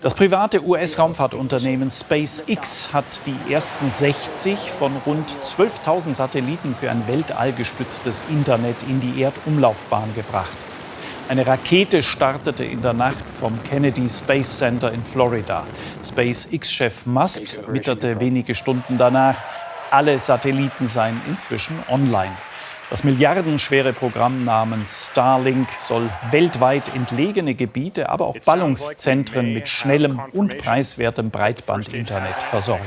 Das private US-Raumfahrtunternehmen SpaceX hat die ersten 60 von rund 12.000 Satelliten für ein weltallgestütztes Internet in die Erdumlaufbahn gebracht. Eine Rakete startete in der Nacht vom Kennedy Space Center in Florida. SpaceX-Chef Musk witterte wenige Stunden danach, alle Satelliten seien inzwischen online. Das milliardenschwere Programm namens Starlink soll weltweit entlegene Gebiete, aber auch Ballungszentren mit schnellem und preiswertem Breitbandinternet versorgen.